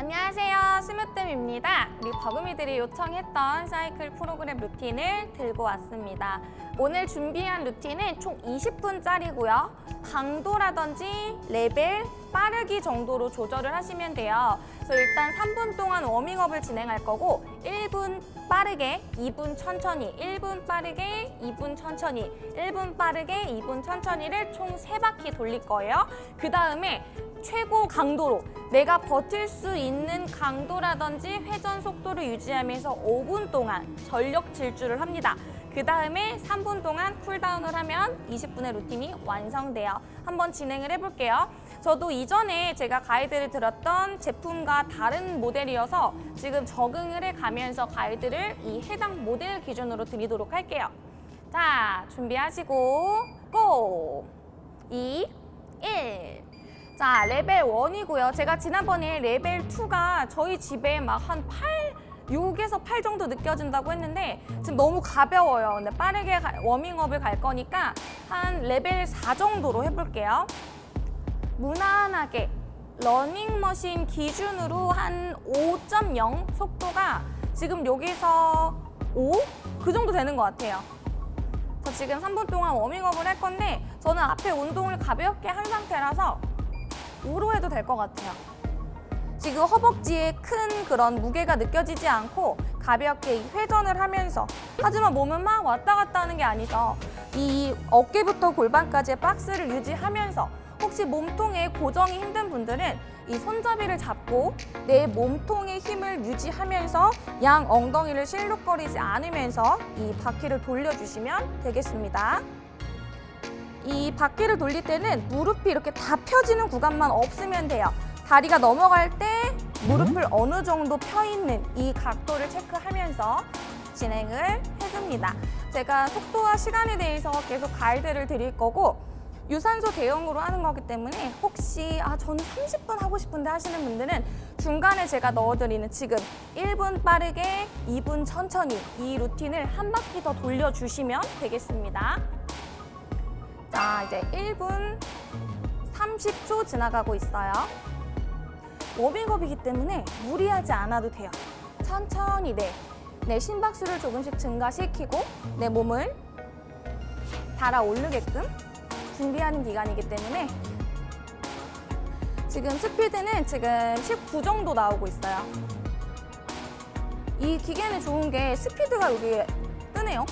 안녕하세요. 스무뜸입니다. 우리 버금이들이 요청했던 사이클 프로그램 루틴을 들고 왔습니다. 오늘 준비한 루틴은 총 20분짜리고요. 강도라든지 레벨, 빠르기 정도로 조절을 하시면 돼요 그래서 일단 3분 동안 워밍업을 진행할 거고 1분 빠르게, 2분 천천히, 1분 빠르게, 2분 천천히, 1분 빠르게, 2분 천천히를 총 3바퀴 돌릴 거예요 그 다음에 최고 강도로 내가 버틸 수 있는 강도라든지 회전 속도를 유지하면서 5분 동안 전력 질주를 합니다. 그 다음에 3분 동안 쿨다운을 하면 20분의 루틴이 완성돼요. 한번 진행을 해볼게요. 저도 이전에 제가 가이드를 들었던 제품과 다른 모델이어서 지금 적응을 해가면서 가이드를 이 해당 모델 기준으로 드리도록 할게요. 자, 준비하시고 go! 2, 1 자, 레벨 1이고요. 제가 지난번에 레벨 2가 저희 집에 막 한 8, 6에서 8 정도 느껴진다고 했는데 지금 너무 가벼워요. 근데 빠르게 가- 워밍업을 갈 거니까 한 레벨 4 정도로 해볼게요. 무난하게 러닝머신 기준으로 한 5.0 속도가 지금 여기서 5? 그 정도 되는 것 같아요. 저 지금 3분 동안 워밍업을 할 건데 저는 앞에 운동을 가볍게 한 상태라서 5로 해도 될 것 같아요. 지금 허벅지에 큰 그런 무게가 느껴지지 않고 가볍게 이 회전을 하면서 하지만 몸은 막 왔다 갔다 하는 게 아니죠. 이 어깨부터 골반까지의 박스를 유지하면서 혹시 몸통에 고정이 힘든 분들은 이 손잡이를 잡고 내 몸통의 힘을 유지하면서 양 엉덩이를 실룩거리지 않으면서 이 바퀴를 돌려주시면 되겠습니다. 이 바퀴를 돌릴 때는 무릎이 이렇게 다 펴지는 구간만 없으면 돼요. 다리가 넘어갈 때 무릎을 어느 정도 펴 있는 이 각도를 체크하면서 진행을 해줍니다. 제가 속도와 시간에 대해서 계속 가이드를 드릴 거고 유산소 대용으로 하는 거기 때문에 혹시 아 저는 30분 하고 싶은데 하시는 분들은 중간에 제가 넣어드리는 지금 1분 빠르게 2분 천천히 이 루틴을 한 바퀴 더 돌려주시면 되겠습니다. 자, 이제 1분 30초 지나가고 있어요. 워밍업이기 때문에 무리하지 않아도 돼요. 천천히 내, 내 심박수를 조금씩 증가시키고 내 몸을 달아오르게끔 준비하는 기간이기 때문에 지금 스피드는 지금 19 정도 나오고 있어요. 이 기계는 좋은 게 스피드가 여기 뜨네요.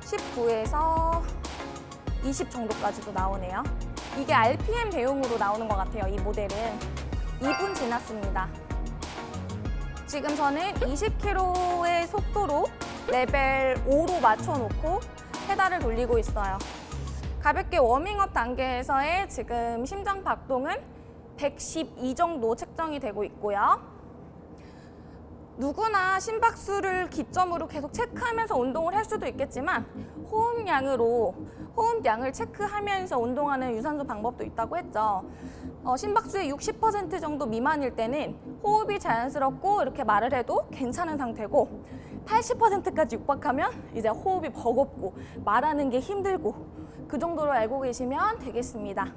19에서 20 정도까지도 나오네요. 이게 RPM 배용으로 나오는 것 같아요, 이 모델은. 2분 지났습니다. 지금 저는 20km의 속도로 레벨 5로 맞춰놓고 페달을 돌리고 있어요. 가볍게 워밍업 단계에서의 지금 심장 박동은 112 정도 측정이 되고 있고요. 누구나 심박수를 기점으로 계속 체크하면서 운동을 할 수도 있겠지만 호흡량으로 호흡량을 체크하면서 운동하는 유산소 방법도 있다고 했죠. 어, 심박수의 60% 정도 미만일 때는 호흡이 자연스럽고 이렇게 말을 해도 괜찮은 상태고 80%까지 육박하면 이제 호흡이 버겁고 말하는 게 힘들고 그 정도로 알고 계시면 되겠습니다.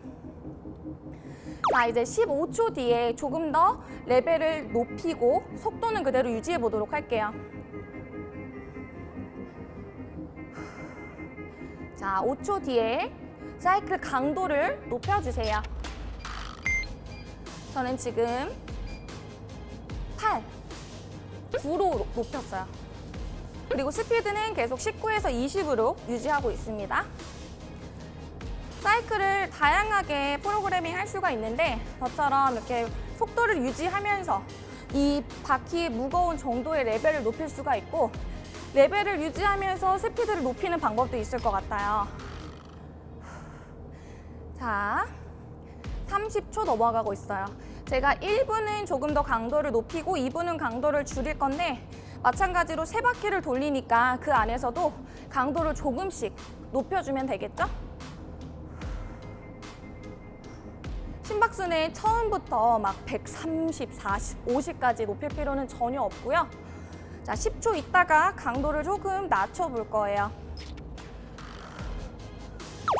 자, 이제 15초 뒤에 조금 더 레벨을 높이고 속도는 그대로 유지해 보도록 할게요. 자, 5초 뒤에 사이클 강도를 높여주세요. 저는 지금 8, 9로 높였어요. 그리고 스피드는 계속 19에서 20으로 유지하고 있습니다. 사이클을 다양하게 프로그래밍 할 수가 있는데 저처럼 이렇게 속도를 유지하면서 이 바퀴의 무거운 정도의 레벨을 높일 수가 있고 레벨을 유지하면서 스피드를 높이는 방법도 있을 것 같아요. 자, 30초 넘어가고 있어요. 제가 1분은 조금 더 강도를 높이고 2분은 강도를 줄일 건데 마찬가지로 세 바퀴를 돌리니까 그 안에서도 강도를 조금씩 높여주면 되겠죠? 심박수는 처음부터 막 130, 40, 50까지 높일 필요는 전혀 없고요. 자, 10초 있다가 강도를 조금 낮춰볼 거예요.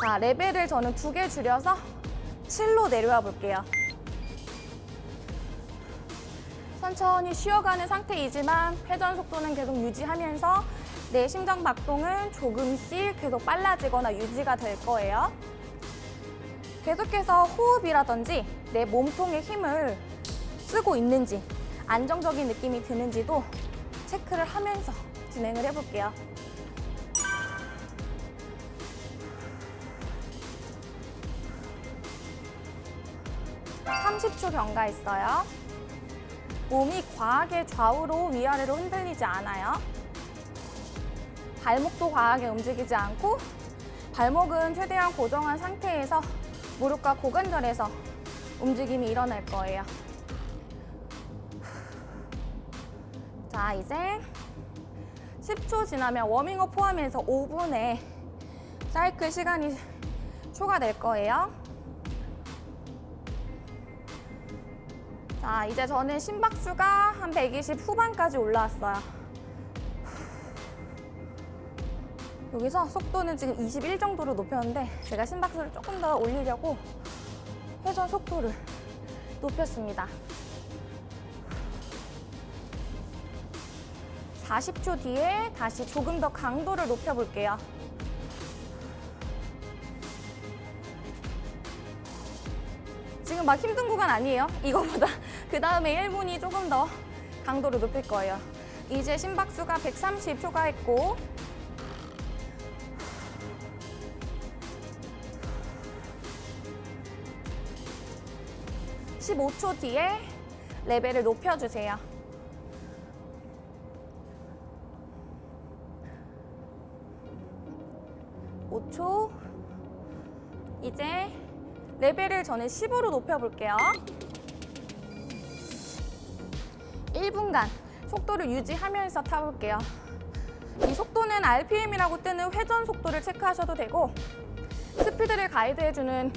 자, 레벨을 저는 두 개 줄여서 7로 내려와 볼게요. 천천히 쉬어가는 상태이지만 회전 속도는 계속 유지하면서 내 심장 박동은 조금씩 계속 빨라지거나 유지가 될 거예요. 계속해서 호흡이라든지 내 몸통의 힘을 쓰고 있는지 안정적인 느낌이 드는지도 체크를 하면서 진행을 해볼게요. 30초 경과했어요. 몸이 과하게 좌우로 위아래로 흔들리지 않아요. 발목도 과하게 움직이지 않고 발목은 최대한 고정한 상태에서 무릎과 고관절에서 움직임이 일어날 거예요. 자, 이제 10초 지나면 워밍업 포함해서 5분의 사이클 시간이 초과될 거예요. 자, 이제 저는 심박수가 한 120 후반까지 올라왔어요. 여기서 속도는 지금 21 정도로 높였는데 제가 심박수를 조금 더 올리려고 회전 속도를 높였습니다. 40초 뒤에 다시 조금 더 강도를 높여볼게요. 지금 막 힘든 구간 아니에요. 이거보다 그 다음에 1분이 조금 더 강도를 높일 거예요. 이제 심박수가 130 초과했고 15초 뒤에 레벨을 높여주세요. 오초 이제 레벨을 저는 10으로 높여볼게요. 1분간 속도를 유지하면서 타볼게요. 이 속도는 RPM이라고 뜨는 회전 속도를 체크하셔도 되고 스피드를 가이드해주는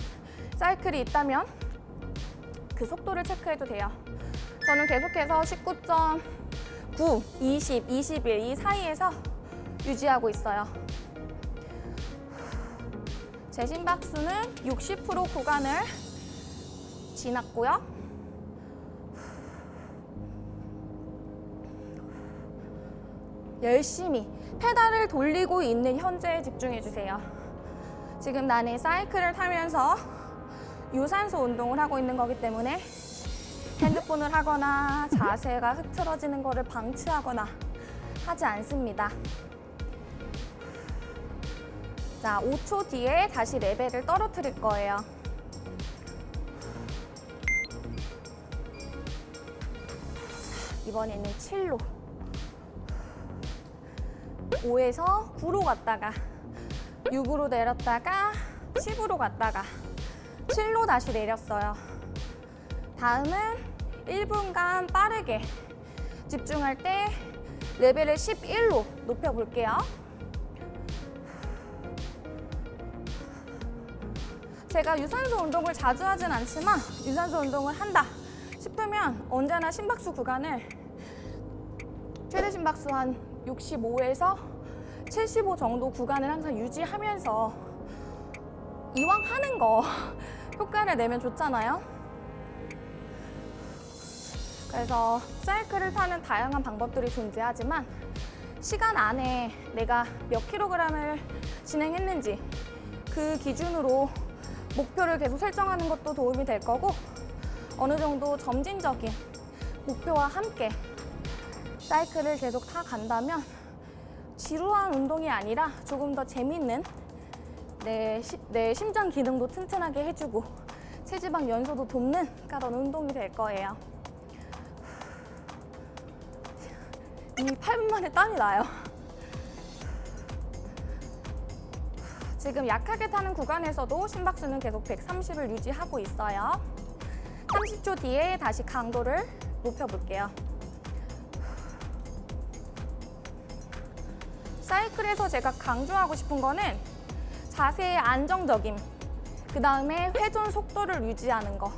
사이클이 있다면 그 속도를 체크해도 돼요. 저는 계속해서 19.9, 20, 21 이 사이에서 유지하고 있어요. 제 심박수는 60% 구간을 지났고요. 열심히 페달을 돌리고 있는 현재에 집중해 주세요. 지금 나는 사이클을 타면서 유산소 운동을 하고 있는 거기 때문에 핸드폰을 하거나 자세가 흐트러지는 것을 방치하거나 하지 않습니다. 자, 5초 뒤에 다시 레벨을 떨어뜨릴 거예요. 이번에는 7로 5에서 9로 갔다가 6으로 내렸다가 10으로 갔다가 7로 다시 내렸어요. 다음은 1분간 빠르게 집중할 때 레벨을 11로 높여볼게요. 제가 유산소 운동을 자주 하진 않지만 유산소 운동을 한다 싶으면 언제나 심박수 구간을 최대 심박수 한 65에서 75 정도 구간을 항상 유지하면서 이왕 하는 거 효과를 내면 좋잖아요. 그래서 사이클을 타는 다양한 방법들이 존재하지만 시간 안에 내가 몇 킬로그램을 진행했는지 그 기준으로 목표를 계속 설정하는 것도 도움이 될 거고 어느 정도 점진적인 목표와 함께 사이클을 계속 타 간다면 지루한 운동이 아니라 조금 더 재밌는 내, 시, 내 심장 기능도 튼튼하게 해주고 체지방 연소도 돕는 그런 운동이 될 거예요. 이미 8분 만에 땀이 나요. 지금 약하게 타는 구간에서도 심박수는 계속 130을 유지하고 있어요. 30초 뒤에 다시 강도를 높여볼게요. 사이클에서 제가 강조하고 싶은 거는 자세의 안정적임, 그 다음에 회전 속도를 유지하는 거,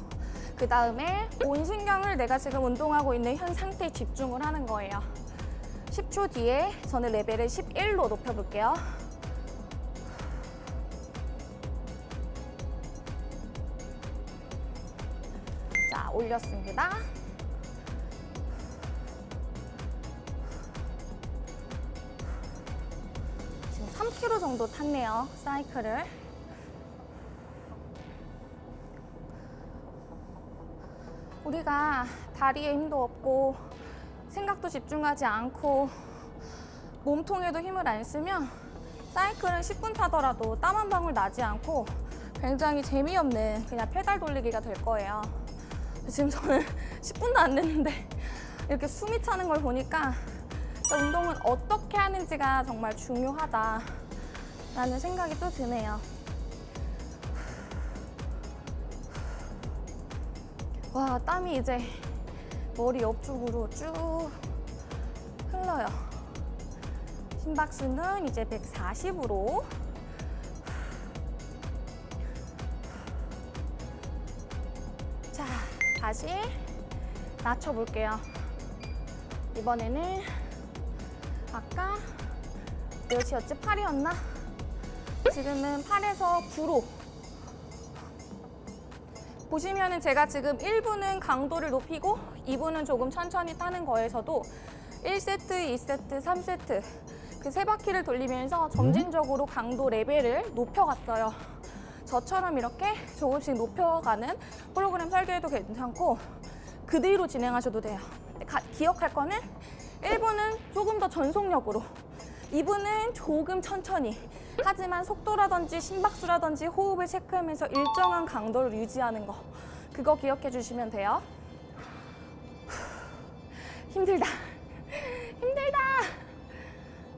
그 다음에 온 신경을 내가 지금 운동하고 있는 현 상태에 집중을 하는 거예요. 10초 뒤에 저는 레벨을 11로 높여볼게요. 자, 올렸습니다. 정도 탔네요. 사이클을. 우리가 다리에 힘도 없고 생각도 집중하지 않고 몸통에도 힘을 안 쓰면 사이클은 10분 타더라도 땀 한 방울 나지 않고 굉장히 재미없는 그냥 페달 돌리기가 될 거예요. 지금 저는 10분도 안 됐는데 이렇게 숨이 차는 걸 보니까 운동은 어떻게 하는지가 정말 중요하다 라는 생각이 또 드네요. 와, 땀이 이제 머리 옆쪽으로 쭉 흘러요. 심박수는 이제 140으로 자, 다시 낮춰볼게요. 이번에는 아까 몇이었지? 8이었나? 지금은 8에서 9로 보시면은 제가 지금 1부는 강도를 높이고 2부는 조금 천천히 타는 거에서도 1세트, 2세트, 3세트 그 세 바퀴를 돌리면서 점진적으로 강도 레벨을 높여갔어요. 저처럼 이렇게 조금씩 높여가는 프로그램 설계도 괜찮고 그대로 진행하셔도 돼요. 가- 기억할 거는 1부는 조금 더 전속력으로 2부는 조금 천천히 하지만 속도라든지 심박수라든지 호흡을 체크하면서 일정한 강도를 유지하는 거 그거 기억해 주시면 돼요. 힘들다. 힘들다.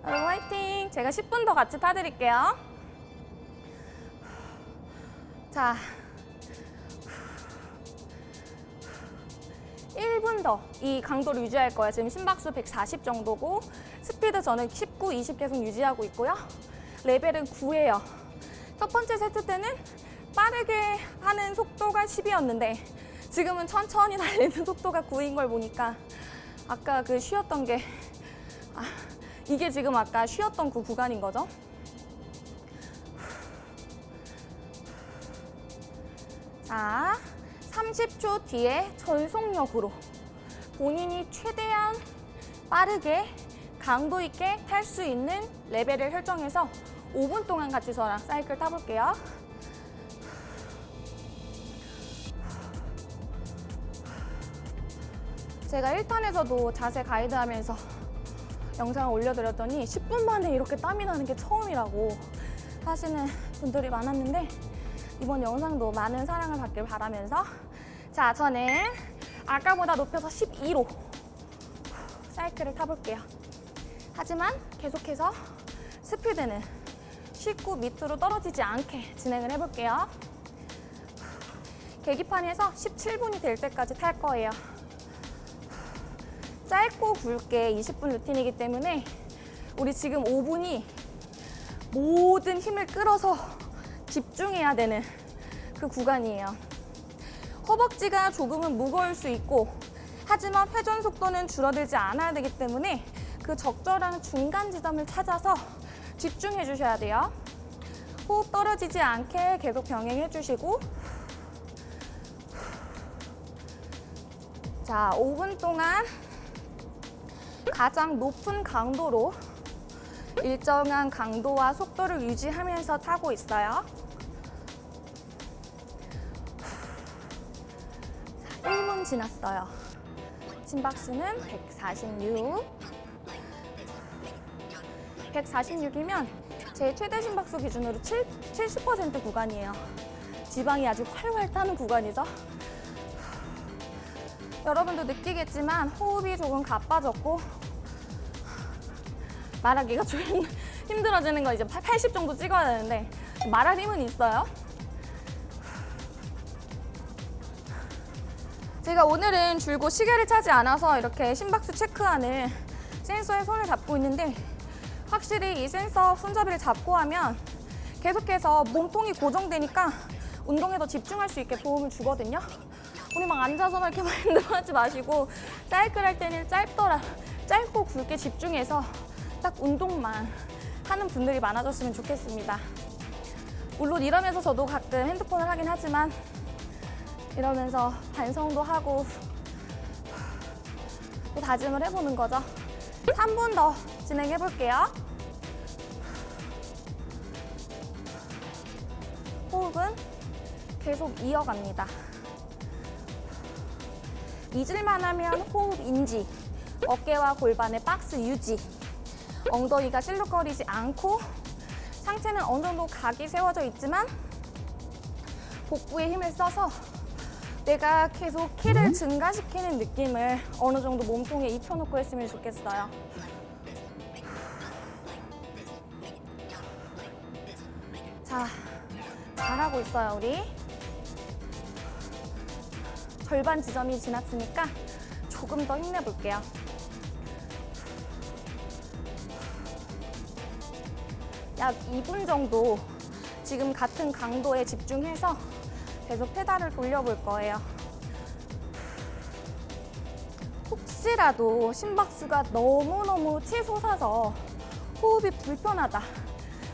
여러분 화이팅. 제가 10분 더 같이 타드릴게요. 자. 1분 더 이 강도를 유지할 거예요. 지금 심박수 140 정도고 스피드 저는 19, 20 계속 유지하고 있고요. 레벨은 9예요. 첫 번째 세트 때는 빠르게 하는 속도가 10이었는데 지금은 천천히 달리는 속도가 9인 걸 보니까 아까 그 쉬었던 게 아, 이게 지금 아까 쉬었던 그 구간인 거죠? 자, 30초 뒤에 전속력으로 본인이 최대한 빠르게 강도 있게 탈 수 있는 레벨을 설정해서 5분 동안 같이 저랑 사이클 타볼게요. 제가 1탄에서도 자세 가이드 하면서 영상을 올려드렸더니 10분 만에 이렇게 땀이 나는 게 처음이라고 하시는 분들이 많았는데 이번 영상도 많은 사랑을 받길 바라면서 자 저는 아까보다 높여서 12로 사이클을 타볼게요 하지만 계속해서 스피드는 19 밑으로 떨어지지 않게 진행을 해볼게요 계기판에서 17분이 될 때까지 탈 거예요 짧고 굵게 20분 루틴이기 때문에 우리 지금 5분이 모든 힘을 끌어서 집중해야 되는 그 구간이에요. 허벅지가 조금은 무거울 수 있고 하지만 회전 속도는 줄어들지 않아야 되기 때문에 그 적절한 중간 지점을 찾아서 집중해 주셔야 돼요. 호흡 떨어지지 않게 계속 병행해 주시고 자, 5분 동안 가장 높은 강도로 일정한 강도와 속도를 유지하면서 타고 있어요. 1분 지났어요. 심박수는 146. 146이면 제 최대 심박수 기준으로 7, 70% 구간이에요. 지방이 아주 활활 타는 구간이죠. 여러분도 느끼겠지만 호흡이 조금 가빠졌고 말하기가 좀 힘- 힘들어지는 거 이제 80 정도 찍어야 되는데 말할 힘은 있어요. 제가 오늘은 줄곧 시계를 차지 않아서 이렇게 심박수 체크하는 센서에 손을 잡고 있는데 확실히 이 센서 손잡이를 잡고 하면 계속해서 몸통이 고정되니까 운동에 더 집중할 수 있게 도움을 주거든요. 우리 막 앉아서만 이렇게 막 힘들어하지 마시고 사이클 할 때는 짧더라 짧고 굵게 집중해서 딱 운동만 하는 분들이 많아졌으면 좋겠습니다. 물론 이러면서 저도 가끔 핸드폰을 하긴 하지만 이러면서 반성도 하고 또 다짐을 해보는 거죠. 3분 더 진행해 볼게요. 호흡은 계속 이어갑니다. 잊을만 하면 호흡 인지, 어깨와 골반의 박스 유지, 엉덩이가 실룩거리지 않고 상체는 어느 정도 각이 세워져 있지만 복부에 힘을 써서 내가 계속 키를 증가시키는 느낌을 어느 정도 몸통에 입혀놓고 했으면 좋겠어요. 잘하고 있어요, 우리. 절반 지점이 지났으니까 조금 더 힘내볼게요. 약 2분 정도 지금 같은 강도에 집중해서 계속 페달을 돌려볼 거예요. 혹시라도 심박수가 너무너무 치솟아서 호흡이 불편하다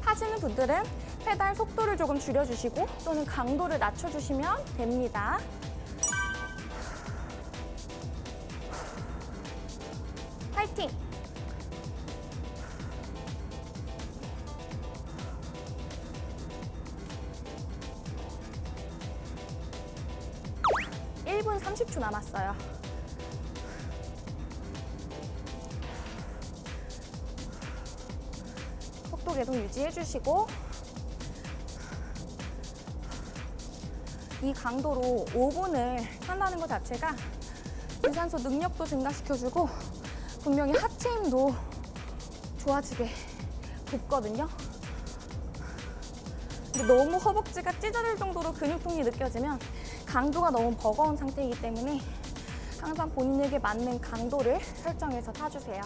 하시는 분들은 페달 속도를 조금 줄여주시고 또는 강도를 낮춰주시면 됩니다. 파이팅! 일분 30초 남았어요. 속도 계속 유지해 주시고 이 강도로 5분을 한다는 것 자체가 유산소 능력도 증가시켜주고 분명히 하체 힘도 좋아지게 돕거든요. 근데 너무 허벅지가 찢어질 정도로 근육통이 느껴지면 강도가 너무 버거운 상태이기 때문에 항상 본인에게 맞는 강도를 설정해서 타주세요.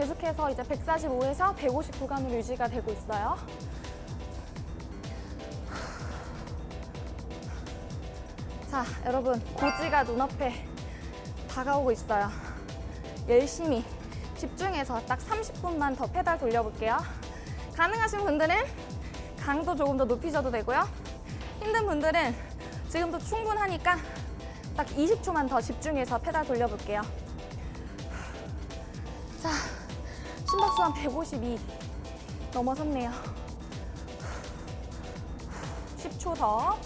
계속해서 이제 145에서 150 구간으로 유지가 되고 있어요. 자, 여러분 고지가 눈앞에 다가오고 있어요. 열심히 집중해서 딱 30분만 더 페달 돌려볼게요. 가능하신 분들은 강도 조금 더 높이셔도 되고요. 힘든 분들은 지금도 충분하니까 딱 20초만 더 집중해서 페달 돌려볼게요. 자, 심박수 한 152 넘어섰네요. 10초 더.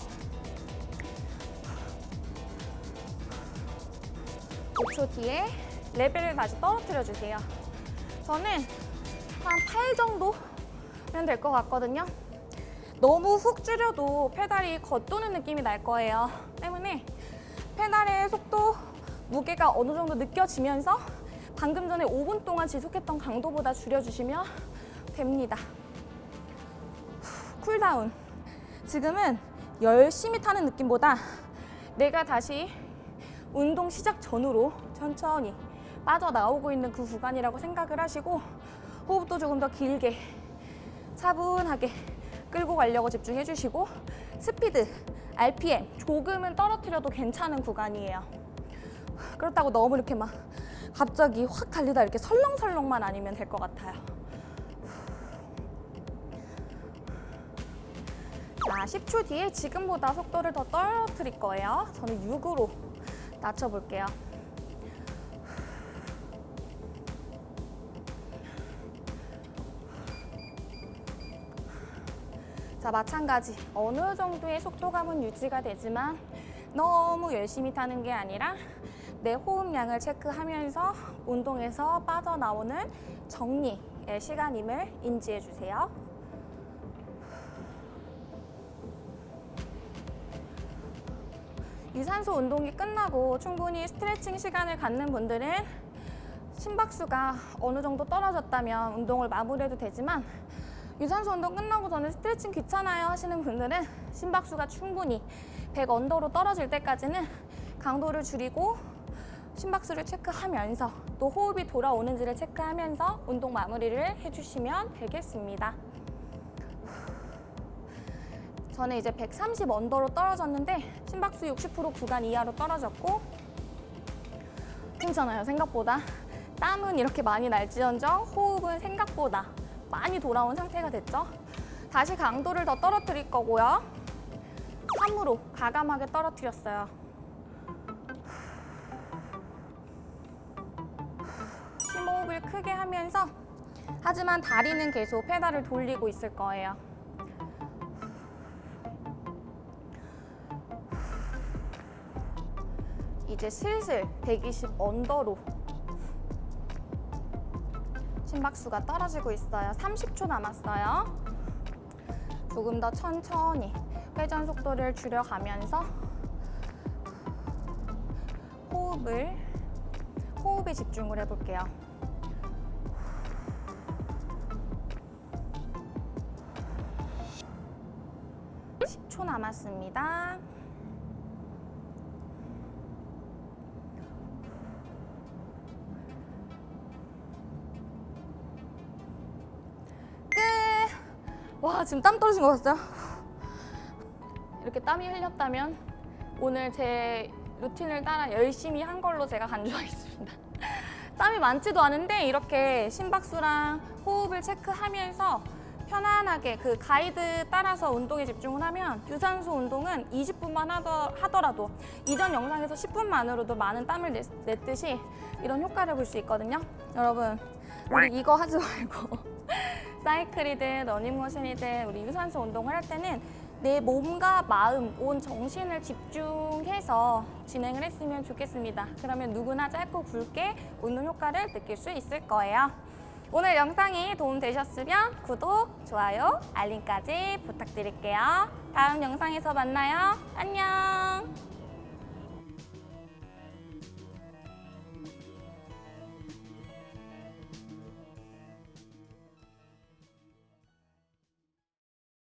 5초 뒤에 레벨을 다시 떨어뜨려 주세요. 저는 한 8 정도면 될 것 같거든요. 너무 훅 줄여도 페달이 겉도는 느낌이 날 거예요. 때문에 페달의 속도, 무게가 어느 정도 느껴지면서 방금 전에 5분 동안 지속했던 강도보다 줄여주시면 됩니다. cool down. 지금은 열심히 타는 느낌보다 내가 다시 운동 시작 전후로 천천히 빠져나오고 있는 그 구간이라고 생각을 하시고 호흡도 조금 더 길게 차분하게 끌고 가려고 집중해 주시고 스피드, RPM 조금은 떨어뜨려도 괜찮은 구간이에요. 그렇다고 너무 이렇게 막 갑자기 확 달리다 이렇게 설렁설렁만 아니면 될 것 같아요. 자, 10초 뒤에 지금보다 속도를 더 떨어뜨릴 거예요. 저는 6으로 낮춰볼게요. 자, 마찬가지. 어느 정도의 속도감은 유지가 되지만 너무 열심히 타는 게 아니라 내 호흡량을 체크하면서 운동에서 빠져나오는 정리의 시간임을 인지해 주세요. 유산소 운동이 끝나고 충분히 스트레칭 시간을 갖는 분들은 심박수가 어느 정도 떨어졌다면 운동을 마무리해도 되지만 유산소 운동 끝나고 저는 스트레칭 귀찮아요 하시는 분들은 심박수가 충분히 100 언더로 떨어질 때까지는 강도를 줄이고 심박수를 체크하면서 또 호흡이 돌아오는지를 체크하면서 운동 마무리를 해주시면 되겠습니다. 저는 이제 130 언더로 떨어졌는데 심박수 60% 구간 이하로 떨어졌고 괜찮아요 생각보다. 땀은 이렇게 많이 날지언정 호흡은 생각보다 많이 돌아온 상태가 됐죠. 다시 강도를 더 떨어뜨릴 거고요. 3으로 과감하게 떨어뜨렸어요 호흡을 크게 하면서 하지만 다리는 계속 페달을 돌리고 있을 거예요. 이제 슬슬 120 언더로 심박수가 떨어지고 있어요. 30초 남았어요. 조금 더 천천히 회전 속도를 줄여가면서 호흡을 호흡에 집중을 해볼게요. (10초) 남았습니다. 끝! 와, 지금 땀 떨어진 거 봤어요? 이렇게 땀이 흘렸다면 오늘 제 루틴을 따라 열심히 한 걸로 제가 간주하겠습니다. 땀이 많지도 않은데 이렇게 심박수랑 호흡을 체크하면서 편안하게 그 가이드 따라서 운동에 집중을 하면 유산소 운동은 20분만 하더 라도 이전 영상에서 10분만으로도 많은 땀을 냈, 냈듯이 이런 효과를 볼 수 있거든요. 여러분 우리 이거 하지 말고 사이클이든 러닝머신이든 우리 유산소 운동을 할 때는 내 몸과 마음, 온 정신을 집중해서 진행을 했으면 좋겠습니다. 그러면 누구나 짧고 굵게 운동 효과를 느낄 수 있을 거예요. 오늘 영상이 도움되셨으면 구독, 좋아요, 알림까지 부탁드릴게요. 다음 영상에서 만나요. 안녕!